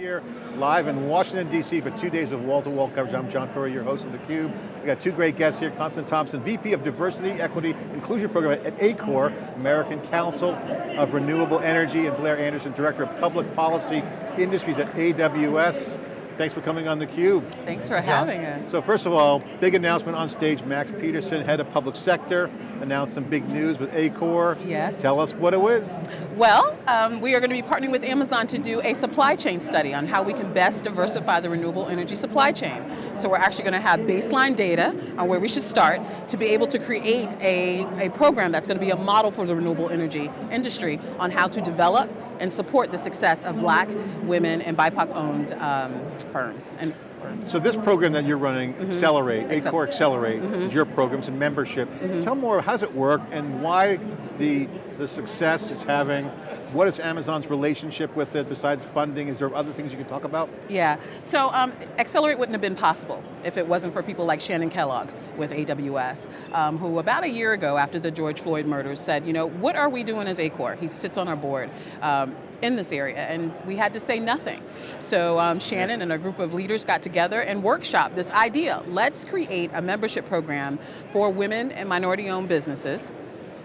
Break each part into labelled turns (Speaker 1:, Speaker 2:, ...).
Speaker 1: here live in Washington, D.C. for two days of wall-to-wall -wall coverage. I'm John Furrier, your host of theCUBE. We got two great guests here, Constance Thompson, VP of Diversity, Equity, Inclusion Program at ACORE, American Council of Renewable Energy, and Blair Anderson, Director of Public Policy Industries at AWS. Thanks for coming on theCUBE.
Speaker 2: Thanks for having us.
Speaker 1: So first of all, big announcement on stage, Max Peterson, Head of Public Sector, announced some big news with ACORE.
Speaker 2: Yes.
Speaker 1: Tell us what it was.
Speaker 2: Well, um, we are going to be partnering with Amazon to do a supply chain study on how we can best diversify the renewable energy supply chain. So we're actually going to have baseline data on where we should start to be able to create a, a program that's going to be a model for the renewable energy industry on how to develop and support the success of black, women, and BIPOC owned um, firms and firms.
Speaker 1: So this program that you're running, mm -hmm. Accelerate, ACORE Accelerate, mm -hmm. is your program, it's a membership. Mm -hmm. Tell more, how does it work and why the, the success it's having what is Amazon's relationship with it besides funding? Is there other things you can talk about?
Speaker 2: Yeah, so um, Accelerate wouldn't have been possible if it wasn't for people like Shannon Kellogg with AWS, um, who about a year ago after the George Floyd murders said, you know, what are we doing as ACORE? He sits on our board. Um, in this area, and we had to say nothing. So um, Shannon and a group of leaders got together and workshop this idea. Let's create a membership program for women and minority-owned businesses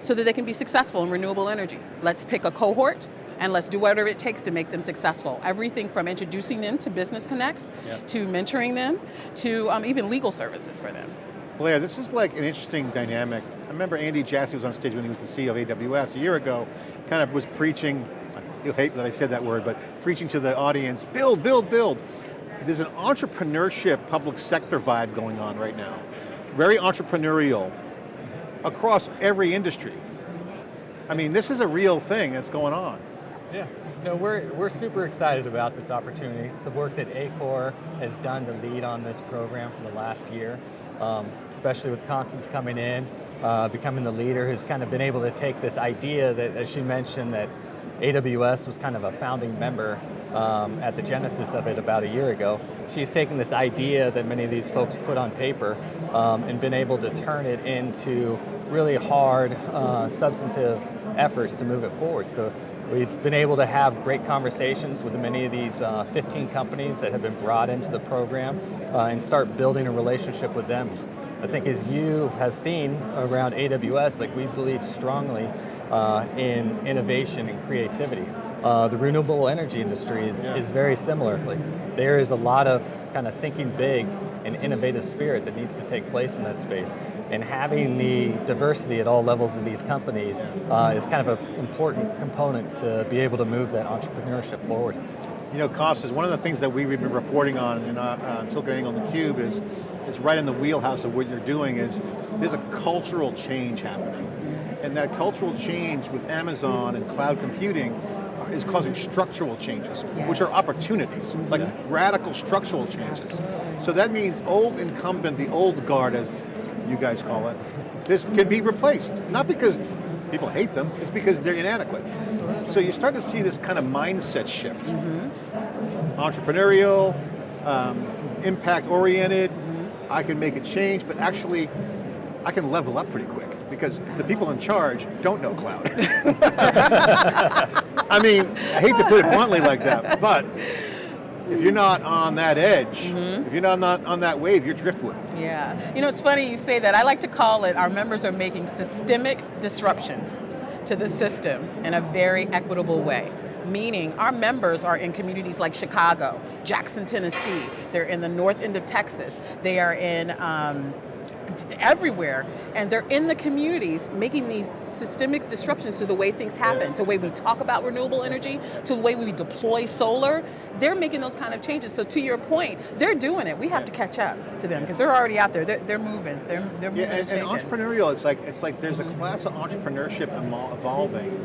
Speaker 2: so that they can be successful in renewable energy. Let's pick a cohort and let's do whatever it takes to make them successful. Everything from introducing them to business connects, yep. to mentoring them, to um, even legal services for them.
Speaker 1: Blair, this is like an interesting dynamic. I remember Andy Jassy was on stage when he was the CEO of AWS a year ago, kind of was preaching, you'll hate that I said that word, but preaching to the audience, build, build, build. There's an entrepreneurship public sector vibe going on right now. Very entrepreneurial across every industry. I mean, this is a real thing that's going on.
Speaker 3: Yeah, no, we're, we're super excited about this opportunity. The work that ACORE has done to lead on this program for the last year, um, especially with Constance coming in, uh, becoming the leader who's kind of been able to take this idea that, as she mentioned, that AWS was kind of a founding member um, at the genesis of it about a year ago. She's taken this idea that many of these folks put on paper um, and been able to turn it into really hard, uh, substantive efforts to move it forward. So we've been able to have great conversations with many of these uh, 15 companies that have been brought into the program uh, and start building a relationship with them. I think as you have seen around AWS, like we believe strongly uh, in innovation and creativity. Uh, the renewable energy industry is, yeah. is very similar. Like, there is a lot of kind of thinking big and innovative spirit that needs to take place in that space. And having the diversity at all levels of these companies uh, is kind of an important component to be able to move that entrepreneurship forward.
Speaker 1: You know, Constance, one of the things that we've been reporting on in uh, uh, SiliconANGLE the Cube is, is right in the wheelhouse of what you're doing is, there's a cultural change happening. And that cultural change with Amazon and cloud computing is causing structural changes, yes. which are opportunities, like radical structural changes. Absolutely. So that means old incumbent, the old guard as you guys call it, this can be replaced. Not because people hate them, it's because they're inadequate. Absolutely. So you start to see this kind of mindset shift. Mm -hmm. Entrepreneurial, um, impact oriented. I can make a change, but actually I can level up pretty quick because the people in charge don't know cloud. I mean, I hate to put it bluntly like that, but if you're not on that edge, mm -hmm. if you're not, not on that wave, you're driftwood.
Speaker 2: Yeah, you know, it's funny you say that. I like to call it, our members are making systemic disruptions to the system in a very equitable way meaning our members are in communities like Chicago, Jackson, Tennessee, they're in the north end of Texas, they are in um, everywhere, and they're in the communities making these systemic disruptions to the way things happen, yeah. to the way we talk about renewable energy, to the way we deploy solar. They're making those kind of changes. So to your point, they're doing it. We have yeah. to catch up to them because they're already out there. They're, they're moving. They're, they're moving.
Speaker 1: Yeah, and,
Speaker 2: and,
Speaker 1: and entrepreneurial. It's like it's like there's a class of entrepreneurship evolving,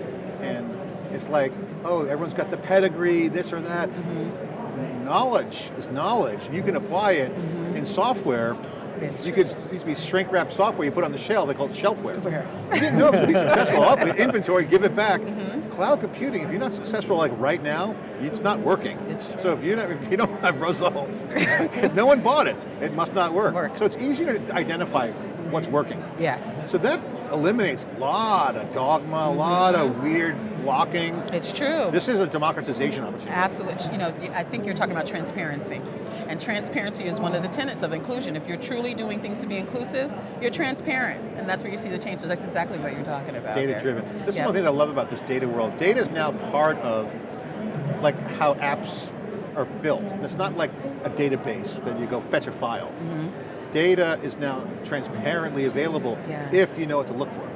Speaker 1: and it's like oh everyone's got the pedigree, this or that. Mm -hmm. Knowledge is knowledge. You can apply it mm -hmm. in software
Speaker 2: that's
Speaker 1: you could used to be shrink wrap software you put on the shelf, they call it shelfware. Where? You didn't know if it would be successful. Up inventory, give it back. Mm -hmm. Cloud computing, if you're not successful like right now, it's not working. It's so if you if you don't have results, no one bought it. It must not work. work. So it's easy to identify what's working.
Speaker 2: Yes.
Speaker 1: So that eliminates a lot of dogma, a lot of weird blocking.
Speaker 2: It's true.
Speaker 1: This is a democratization opportunity.
Speaker 2: Absolutely. You know, I think you're talking about transparency. And transparency is one of the tenets of inclusion. If you're truly doing things to be inclusive, you're transparent. And that's where you see the change. So that's exactly what you're talking about.
Speaker 1: Data
Speaker 2: there.
Speaker 1: driven. This
Speaker 2: Yeah.
Speaker 1: is one thing I love about this data world. Data is now part of like how apps are built. It's not like a database that you go fetch a file.
Speaker 2: Mm-hmm.
Speaker 1: Data is now transparently available
Speaker 2: Yes.
Speaker 1: if you know what to look for.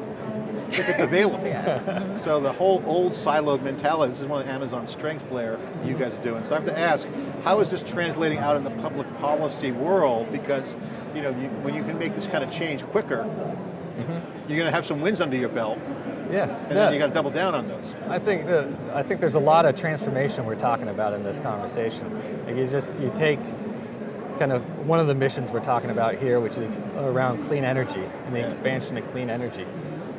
Speaker 1: If it's available.
Speaker 2: Yes.
Speaker 1: So the whole old siloed mentality, this is one of Amazon's strengths, Blair, you guys are doing. So I have to ask, how is this translating out in the public policy world? Because you know, you, when you can make this kind of change quicker, mm-hmm. you're going to have some wins under your belt,
Speaker 3: Yeah.
Speaker 1: and then you got to double down on those.
Speaker 3: I think I think there's a lot of transformation we're talking about in this conversation. Like you just you take kind of one of the missions we're talking about here, which is around clean energy and the
Speaker 1: Yeah.
Speaker 3: expansion of clean energy.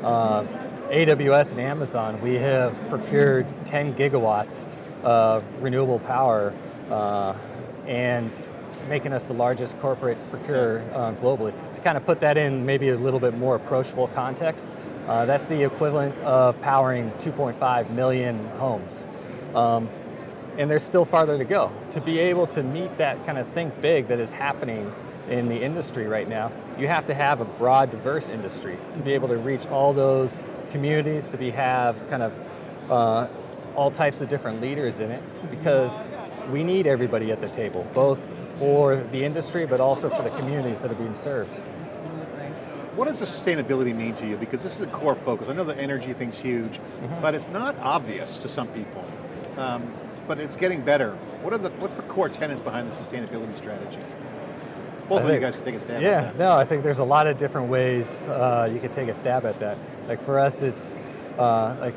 Speaker 3: Uh, AWS and Amazon, we have procured 10 gigawatts of renewable power uh, and making us the largest corporate procurer uh, globally. To kind of put that in maybe a little bit more approachable context, uh, that's the equivalent of powering 2.5 million homes. Um, and there's still farther to go. To be able to meet that kind of think big that is happening in the industry right now, you have to have a broad, diverse industry to be able to reach all those communities, to be have kind of uh, all types of different leaders in it, because we need everybody at the table, both for the industry, but also for the communities that are being served.
Speaker 2: Absolutely.
Speaker 1: What does the sustainability mean to you? Because this is a core focus. I know the energy thing's huge, but it's not obvious to some people. Um, but it's getting better. What are the what's the core tenets behind the sustainability strategy? Both
Speaker 3: I
Speaker 1: of you guys can take a stab
Speaker 3: Yeah,
Speaker 1: at that.
Speaker 3: no, I think there's a lot of different ways uh, you could take a stab at that. Like for us, it's uh, like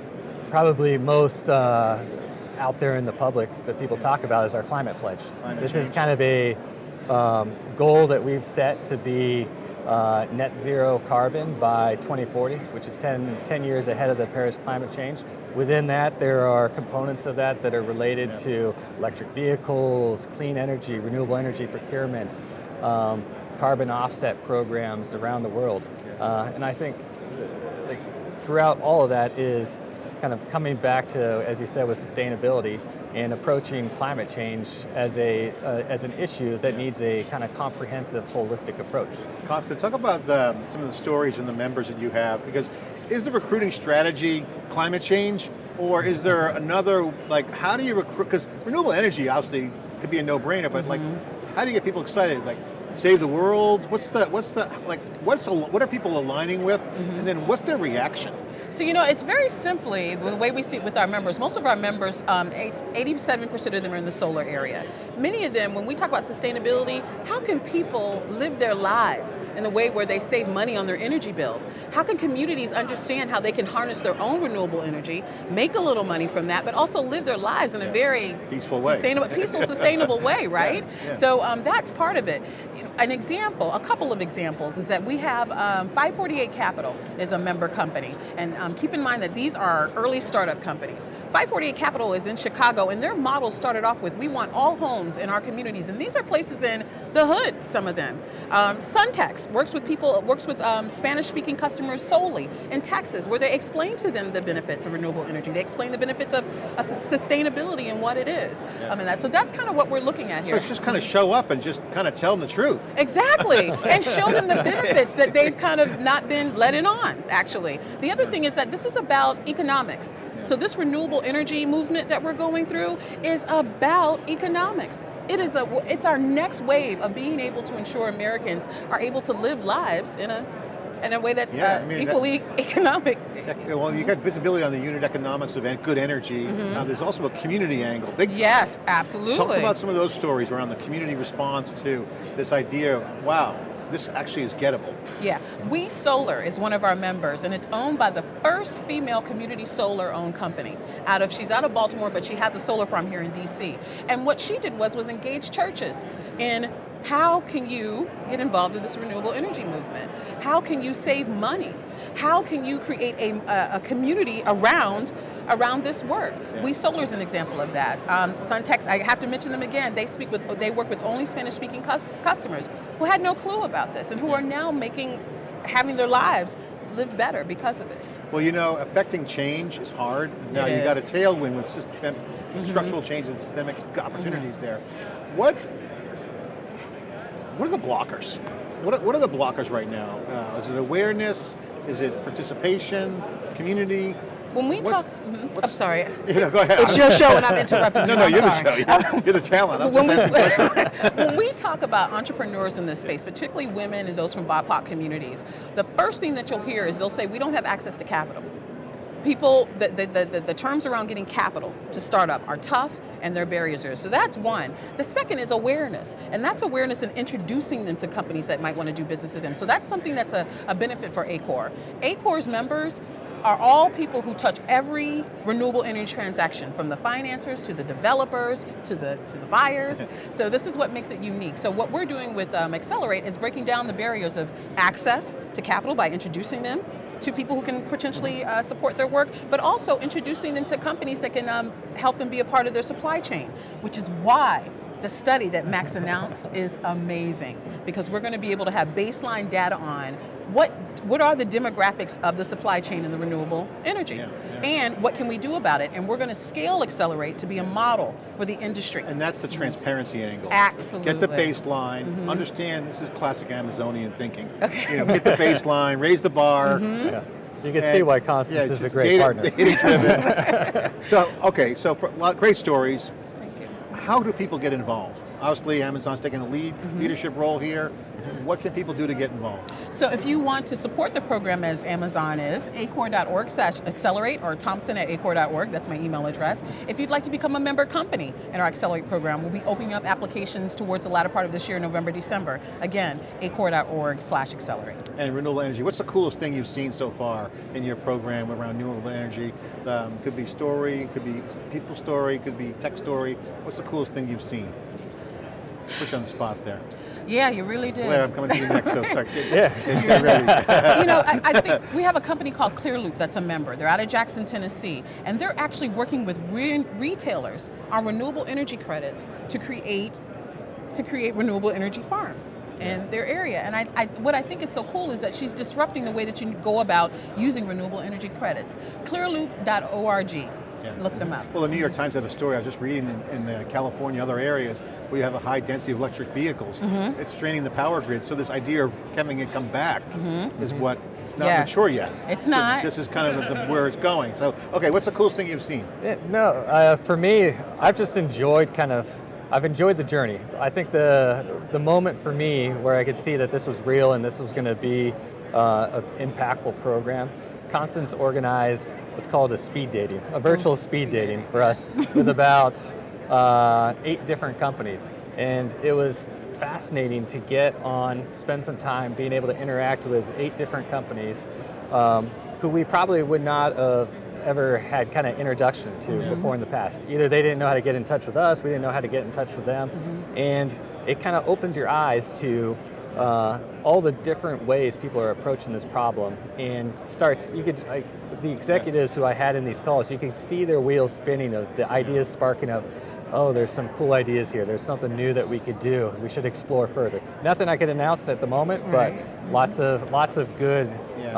Speaker 3: probably most uh, out there in the public that people talk about is our climate pledge.
Speaker 1: Climate
Speaker 3: this is kind of a um, goal that we've set to be uh, net zero carbon by 2040, which is 10, 10 years ahead of the Paris climate change. Within that, there are components of that that are related to electric vehicles, clean energy, renewable energy procurement, um, carbon offset programs around the world. Uh, and I think like, throughout all of that is kind of coming back to, as you said, with sustainability and approaching climate change as, a, uh, as an issue that needs a kind of comprehensive, holistic approach.
Speaker 1: Constance, talk about um, some of the stories and the members that you have, because is the recruiting strategy climate change, or is there another, like, how do you recruit, because renewable energy obviously could be a no-brainer, but like, how do you get people excited? Like, save the world? What's the, what's the, like, what's, what are people aligning with? And then what's their reaction?
Speaker 2: So you know, it's very simply the way we see it with our members. Most of our members, um, 87% of them are in the solar area. Many of them, when we talk about sustainability, how can people live their lives in a way where they save money on their energy bills? How can communities understand how they can harness their own renewable energy, make a little money from that, but also live their lives in a very
Speaker 1: Peaceful way.
Speaker 2: sustainable, peaceful, sustainable way, right?
Speaker 1: yeah.
Speaker 2: So um, that's part of it. An example, a couple of examples, is that we have um, 548 Capital is a member company, and um, keep in mind that these are early startup companies. 548 Capital is in Chicago, and their model started off with we want all homes in our communities, and these are places in the hood. Some of them. Um, Suntex works with people, works with um, Spanish-speaking customers solely in Texas, where they explain to them the benefits of renewable energy. They explain the benefits of sustainability and what it is.
Speaker 1: Yeah.
Speaker 2: Um, and that, so that's kind of what we're looking at
Speaker 1: So
Speaker 2: here.
Speaker 1: it's just kind of show up and just kind of tell them the truth.
Speaker 2: Exactly, and show them the benefits that they've kind of not been let in on, actually. The other thing is that this is about economics. So this renewable energy movement that we're going through is about economics. It is a, it's our next wave of being able to ensure Americans are able to live lives in a, in a way that's
Speaker 1: Yeah,
Speaker 2: uh,
Speaker 1: I mean, that-
Speaker 2: equally economic.
Speaker 1: Ec- Well, you got visibility on the unit economics of good energy. Now there's also a community angle, big time.
Speaker 2: Yes, absolutely.
Speaker 1: Talk about some of those stories around the community response to this idea, wow, this actually is gettable.
Speaker 2: Yeah, WeSolar is one of our members, and it's owned by the first female community solar owned company. Out of she's out of Baltimore, but she has a solar farm here in D.C. And what she did was was engage churches in how can you get involved in this renewable energy movement? How can you save money? How can you create a, a, a community around around this work?
Speaker 1: Yeah.
Speaker 2: WeSolar is an example of that. Um, Suntex, I have to mention them again. They speak with, they work with only Spanish-speaking cus- customers who had no clue about this and who are now making, having their lives live better because of it.
Speaker 1: Well, you know, affecting change is hard. Now you got a tailwind with system, structural change and systemic opportunities there. What what are the blockers? What are, what are the blockers right now? Uh, is it awareness? Is it participation? Community?
Speaker 2: When we
Speaker 1: What's-
Speaker 2: talk, mhm. I'm sorry.
Speaker 1: You know, go ahead.
Speaker 2: It's your show and I'm interrupting
Speaker 1: no,
Speaker 2: you.
Speaker 1: no,
Speaker 2: I'm
Speaker 1: you're
Speaker 2: sorry.
Speaker 1: the show. You're, you're the talent. I'm
Speaker 2: when,
Speaker 1: just
Speaker 2: we,
Speaker 1: questions.
Speaker 2: when we talk about entrepreneurs in this space, particularly women and those from BIPOC communities, the first thing that you'll hear is they'll say, we don't have access to capital. People, the, the, the, the, the terms around getting capital to start up are tough and their barriers are. So that's one. The second is awareness, and that's awareness in introducing them to companies that might want to do business with them. So that's something that's a, a benefit for ACORE. ACORE's members are all people who touch every renewable energy transaction, from the financiers to the developers to the to the buyers. so this is what makes it unique. So what we're doing with um, Accelerate is breaking down the barriers of access to capital by introducing them to people who can potentially uh, support their work, but also introducing them to companies that can um, help them be a part of their supply chain, which is why the study that Max announced is amazing because we're going to be able to have baseline data on what what are the demographics of the supply chain in the renewable energy
Speaker 1: Yeah, yeah.
Speaker 2: and what can we do about it and we're going to scale accelerate to be a model for the industry
Speaker 1: And that's the transparency angle.
Speaker 2: Absolutely.
Speaker 1: Get the baseline, mm-hmm. understand this is classic Amazonian thinking. You know, get the baseline, raise the bar. Mm-hmm.
Speaker 3: Yeah. You can
Speaker 1: and-
Speaker 3: see why Constance
Speaker 1: yeah,
Speaker 3: is a great
Speaker 1: data,
Speaker 3: partner.
Speaker 1: data-driven. so, okay, so for a lot great stories. How do people get involved? Obviously, Amazon's taking a lead
Speaker 2: Mm-hmm.
Speaker 1: leadership role here. What can people do to get involved?
Speaker 2: So if you want to support the program as Amazon is, acore.org slash accelerate or thompson at acore.org, that's my email address. If you'd like to become a member company in our Accelerate program, we'll be opening up applications towards the latter part of this year, November, December. Again, acore.org slash accelerate.
Speaker 1: And renewable energy, what's the coolest thing you've seen so far in your program around renewable energy? Um, could be story, could be people story, could be tech story. What's the coolest thing you've seen? Put you on the spot there.
Speaker 2: Yeah, you really did.
Speaker 1: Blair, I'm coming to you next, so start get,
Speaker 3: Yeah.
Speaker 1: get ready.
Speaker 2: you know, I, I think we have a company called Clearloop that's a member. They're out of Jackson, Tennessee, and they're actually working with re- retailers on renewable energy credits to create to create renewable energy farms in their area. And I, I, what I think is so cool is that she's disrupting the way that you go about using renewable energy credits. Clearloop.org. Look them up.
Speaker 1: Well, the New York Times had a story I was just reading in, in uh, California, other areas, where you have a high density of electric vehicles.
Speaker 2: Mm-hmm.
Speaker 1: It's straining the power grid, so this idea of having it come back is what, it's not.
Speaker 2: Yeah.
Speaker 1: mature yet.
Speaker 2: It's
Speaker 1: So
Speaker 2: not.
Speaker 1: This is kind of the, where it's going. So, okay, what's the coolest thing you've seen?
Speaker 3: Yeah, no, uh, for me, I've just enjoyed kind of, I've enjoyed the journey. I think the the moment for me where I could see that this was real and this was going to be uh, an impactful program. Constance organized what's called a speed dating, a virtual speed dating for us with about uh, eight different companies. And it was fascinating to get on, spend some time being able to interact with eight different companies um, who we probably would not have ever had kind of introduction to before in the past. Either they didn't know how to get in touch with us, we didn't know how to get in touch with them, and it kind of opens your eyes to uh, all the different ways people are approaching this problem, and starts. You could I, the executives who I had in these calls, you could see their wheels spinning of the ideas sparking of. Oh, there's some cool ideas here. There's something new that we could do. We should explore further. Nothing I could announce at the moment, but lots of lots of good. Uh,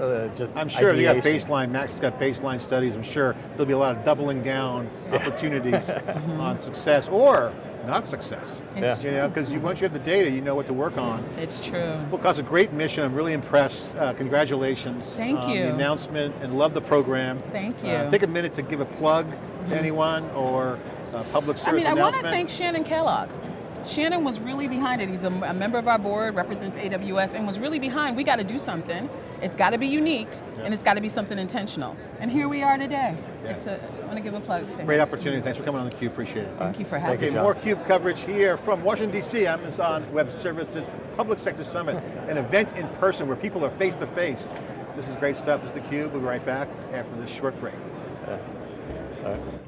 Speaker 3: uh, just.
Speaker 1: I'm sure you got baseline, Max has got baseline studies, I'm sure there'll be a lot of doubling down opportunities on success or not success.
Speaker 2: It's
Speaker 1: You know, because you, once you have the data, you know what to work on.
Speaker 2: It's true.
Speaker 1: Well, Cause a great mission. I'm really impressed. Uh, congratulations.
Speaker 2: Thank
Speaker 1: on
Speaker 2: you.
Speaker 1: The announcement and love the program.
Speaker 2: Thank
Speaker 1: Uh,
Speaker 2: you.
Speaker 1: take a minute to give a plug to anyone or a public
Speaker 2: I mean, I want to thank Shannon Kellogg. Shannon was really behind it. He's a, a member of our board, represents AWS, and was really behind. We got to do something. It's got to be unique,
Speaker 1: Yeah.
Speaker 2: and it's got to be something intentional. And here we are today.
Speaker 1: Yeah.
Speaker 2: It's a, I want to give a plug. to him.
Speaker 1: Great opportunity. Thanks for coming on theCUBE. Appreciate it.
Speaker 2: Thank you for having
Speaker 3: you,
Speaker 2: me.
Speaker 1: Okay, more CUBE coverage here from Washington DC, Amazon Web Services Public Sector Summit, an event in person where people are face to face. This is great stuff. This is theCUBE. We'll be right back after this short break.
Speaker 3: All right.